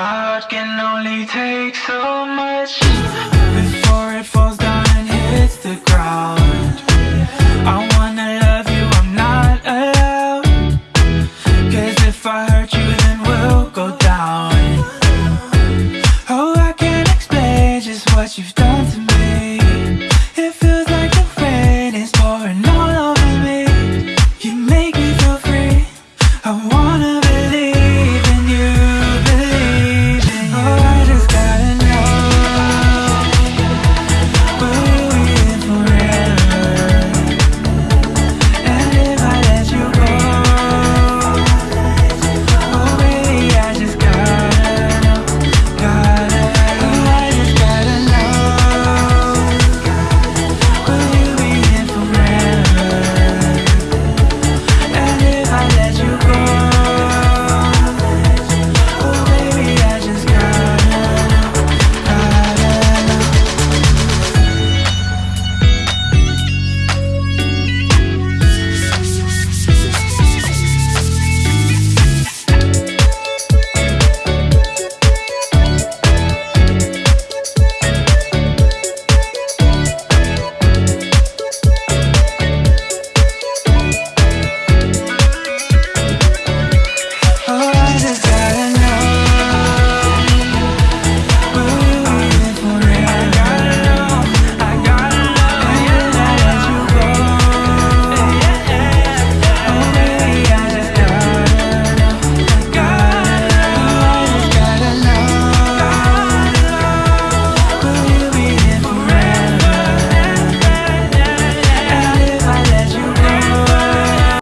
heart can only take so much. Before it falls down and hits the ground I wanna love you, I'm not allowed. Cause if I hurt you then we'll go down. Oh, I can't explain just what you've done to me. It feels like the rain is pouring all over